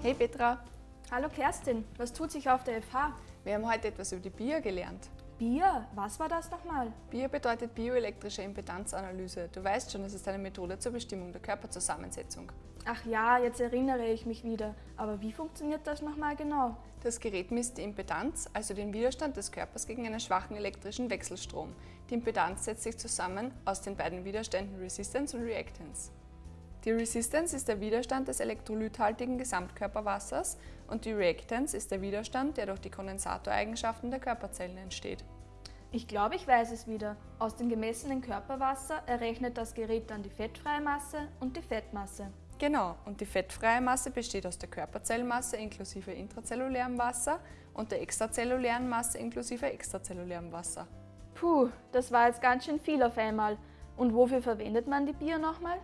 Hey Petra, Hallo Kerstin, was tut sich auf der FH? wir haben heute etwas über die BIA gelernt. Bier, was war das nochmal? BIA bedeutet bioelektrische Impedanzanalyse. Du weißt schon, es ist eine Methode zur Bestimmung der Körperzusammensetzung. Ach ja, jetzt erinnere ich mich wieder. Aber wie funktioniert das nochmal genau? Das Gerät misst die Impedanz, also den Widerstand des Körpers gegen einen schwachen elektrischen Wechselstrom. Die Impedanz setzt sich zusammen aus den beiden Widerständen Resistance und Reactance. Die Resistance ist der Widerstand des elektrolythaltigen Gesamtkörperwassers und die Reactance ist der Widerstand, der durch die Kondensatoreigenschaften der Körperzellen entsteht. Ich glaube, ich weiß es wieder. Aus dem gemessenen Körperwasser errechnet das Gerät dann die fettfreie Masse und die Fettmasse. Genau, und die fettfreie Masse besteht aus der Körperzellmasse inklusive intrazellulärem Wasser und der extrazellulären Masse inklusive extrazellulärem Wasser. Puh, das war jetzt ganz schön viel auf einmal. Und wofür verwendet man die Bier nochmal?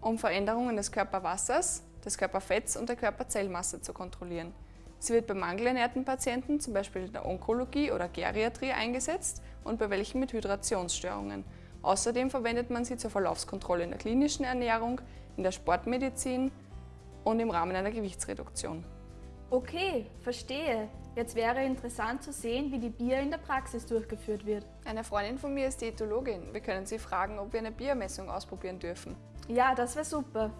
Um Veränderungen des Körperwassers, des Körperfetts und der Körperzellmasse zu kontrollieren. Sie wird bei mangelernährten Patienten, zum Beispiel in der Onkologie oder Geriatrie, eingesetzt und bei welchen mit Hydrationsstörungen. Außerdem verwendet man sie zur Verlaufskontrolle in der klinischen Ernährung, in der Sportmedizin und im Rahmen einer Gewichtsreduktion. Okay, verstehe. Jetzt wäre interessant zu sehen, wie die Bier in der Praxis durchgeführt wird. Eine Freundin von mir ist Diätologin. Wir können sie fragen, ob wir eine Biermessung ausprobieren dürfen. Ja, das wäre super.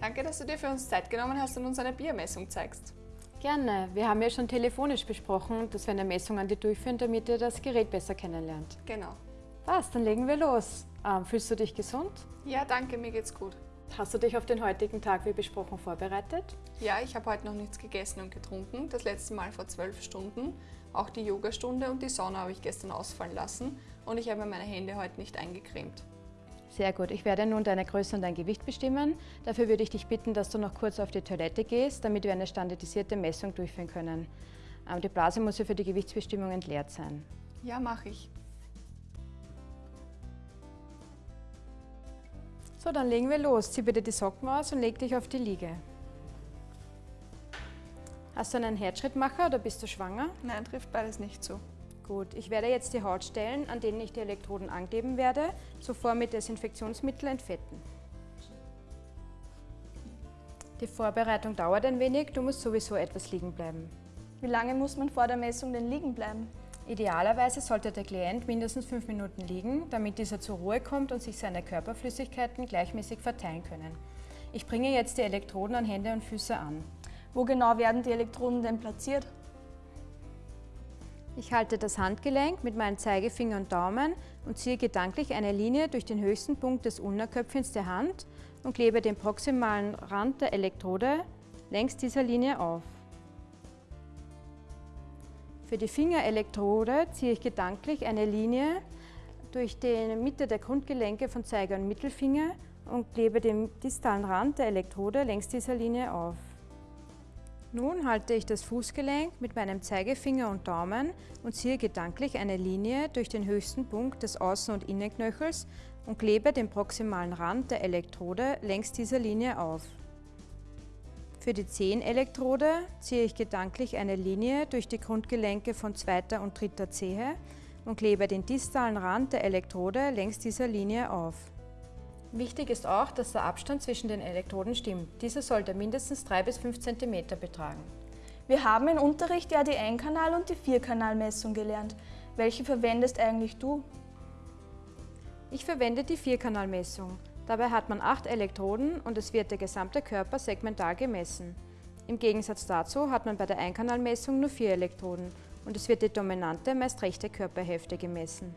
Danke, dass du dir für uns Zeit genommen hast und uns eine Biermessung zeigst. Gerne. Wir haben ja schon telefonisch besprochen, dass wir eine Messung an dir durchführen, damit ihr das Gerät besser kennenlernt. Genau. Was, dann legen wir los. Ähm, fühlst du dich gesund? Ja, danke, mir geht's gut. Hast du dich auf den heutigen Tag wie besprochen vorbereitet? Ja, ich habe heute noch nichts gegessen und getrunken. Das letzte Mal vor zwölf Stunden. Auch die Yogastunde und die Sauna habe ich gestern ausfallen lassen und ich habe meine Hände heute nicht eingecremt. Sehr gut. Ich werde nun deine Größe und dein Gewicht bestimmen. Dafür würde ich dich bitten, dass du noch kurz auf die Toilette gehst, damit wir eine standardisierte Messung durchführen können. Ähm, Die Blase muss ja für die Gewichtsbestimmung entleert sein. Ja, mache ich. So, dann legen wir los. Zieh bitte die Socken aus und leg dich auf die Liege. Hast du einen Herzschrittmacher oder bist du schwanger? Nein, trifft beides nicht zu. Gut, ich werde jetzt die Hautstellen, an denen ich die Elektroden ankleben werde, zuvor mit Desinfektionsmittel entfetten. Die Vorbereitung dauert ein wenig, du musst sowieso etwas liegen bleiben. Wie lange muss man vor der Messung denn liegen bleiben? Idealerweise sollte der Klient mindestens fünf Minuten liegen, damit dieser zur Ruhe kommt und sich seine Körperflüssigkeiten gleichmäßig verteilen können. Ich bringe jetzt die Elektroden an Hände und Füße an. Wo genau werden die Elektroden denn platziert? Ich halte das Handgelenk mit meinen Zeigefinger und Daumen und ziehe gedanklich eine Linie durch den höchsten Punkt des Unterköpfchens der Hand und klebe den proximalen Rand der Elektrode längs dieser Linie auf. Für die Fingerelektrode ziehe ich gedanklich eine Linie durch die Mitte der Grundgelenke von Zeiger und Mittelfinger und klebe den distalen Rand der Elektrode längs dieser Linie auf. Nun halte ich das Fußgelenk mit meinem Zeigefinger und Daumen und ziehe gedanklich eine Linie durch den höchsten Punkt des Außen- und Innenknöchels und klebe den proximalen Rand der Elektrode längs dieser Linie auf. Für die Zehenelektrode ziehe ich gedanklich eine Linie durch die Grundgelenke von zweiter und dritter Zehe und klebe den distalen Rand der Elektrode längs dieser Linie auf. Wichtig ist auch, dass der Abstand zwischen den Elektroden stimmt. Dieser sollte mindestens 3 bis 5 cm betragen. Wir haben im Unterricht ja die Einkanal- und die Vierkanalmessung gelernt. Welche verwendest eigentlich du? Ich verwende die Vierkanalmessung. Dabei hat man acht Elektroden und es wird der gesamte Körper segmental gemessen. Im Gegensatz dazu hat man bei der Einkanalmessung nur vier Elektroden und es wird die dominante, meist rechte Körperhälfte gemessen.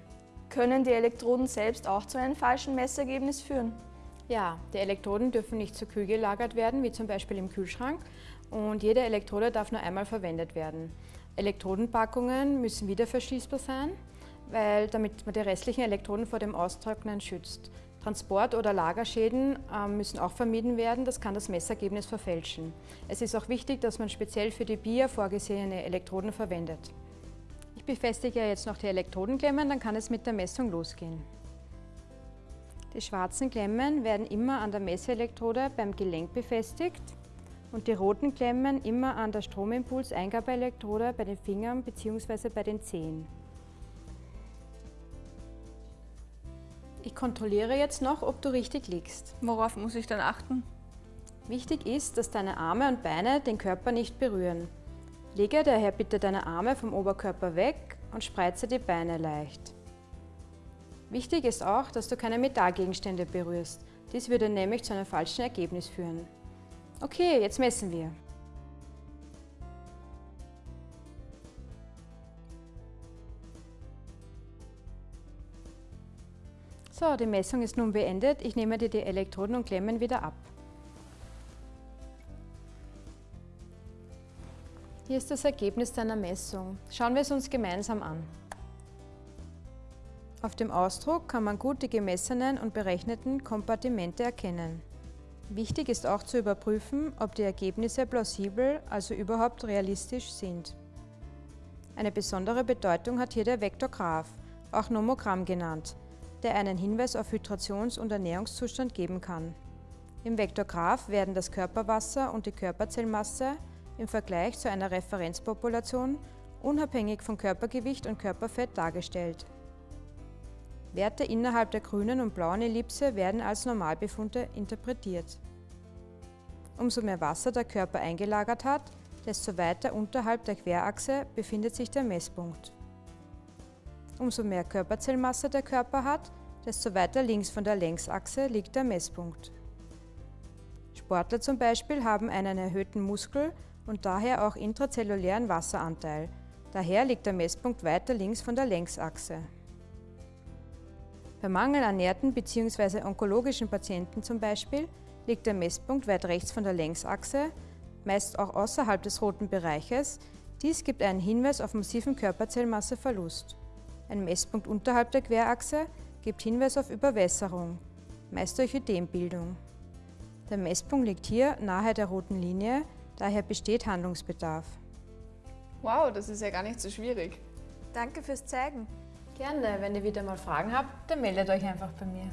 Können die Elektroden selbst auch zu einem falschen Messergebnis führen? Ja, die Elektroden dürfen nicht zu kühl gelagert werden, wie zum Beispiel im Kühlschrank und jede Elektrode darf nur einmal verwendet werden. Elektrodenpackungen müssen wieder verschließbar sein, weil, damit man die restlichen Elektroden vor dem Austrocknen schützt. Transport- oder Lagerschäden äh, müssen auch vermieden werden, das kann das Messergebnis verfälschen. Es ist auch wichtig, dass man speziell für die BIA vorgesehene Elektroden verwendet. Ich befestige jetzt noch die Elektrodenklemmen, dann kann es mit der Messung losgehen. Die schwarzen Klemmen werden immer an der Messelektrode beim Gelenk befestigt und die roten Klemmen immer an der Stromimpulseingabeelektrode bei den Fingern bzw. bei den Zehen. Ich kontrolliere jetzt noch, ob du richtig liegst. Worauf muss ich dann achten? Wichtig ist, dass deine Arme und Beine den Körper nicht berühren. Lege daher bitte deine Arme vom Oberkörper weg und spreize die Beine leicht. Wichtig ist auch, dass du keine Metallgegenstände berührst. Dies würde nämlich zu einem falschen Ergebnis führen. Okay, jetzt messen wir. So, die Messung ist nun beendet. Ich nehme dir die Elektroden und Klemmen wieder ab. Hier ist das Ergebnis deiner Messung. Schauen wir es uns gemeinsam an. Auf dem Ausdruck kann man gut die gemessenen und berechneten Kompartimente erkennen. Wichtig ist auch zu überprüfen, ob die Ergebnisse plausibel, also überhaupt realistisch sind. Eine besondere Bedeutung hat hier der Vektorgraph, auch Nomogramm genannt der einen Hinweis auf Hydrations- und Ernährungszustand geben kann. Im Vektorgraph werden das Körperwasser und die Körperzellmasse im Vergleich zu einer Referenzpopulation unabhängig von Körpergewicht und Körperfett dargestellt. Werte innerhalb der grünen und blauen Ellipse werden als Normalbefunde interpretiert. Umso mehr Wasser der Körper eingelagert hat, desto weiter unterhalb der Querachse befindet sich der Messpunkt. Umso mehr Körperzellmasse der Körper hat, desto weiter links von der Längsachse liegt der Messpunkt. Sportler zum Beispiel haben einen erhöhten Muskel- und daher auch intrazellulären Wasseranteil. Daher liegt der Messpunkt weiter links von der Längsachse. Bei mangelernährten bzw. onkologischen Patienten zum Beispiel liegt der Messpunkt weit rechts von der Längsachse, meist auch außerhalb des roten Bereiches. Dies gibt einen Hinweis auf massiven Körperzellmasseverlust. Ein Messpunkt unterhalb der Querachse gibt Hinweis auf Überwässerung, meist durch Ödembildung. Der Messpunkt liegt hier nahe der roten Linie, daher besteht Handlungsbedarf. Wow, das ist ja gar nicht so schwierig. Danke fürs Zeigen. Gerne, wenn ihr wieder mal Fragen habt, dann meldet euch einfach bei mir.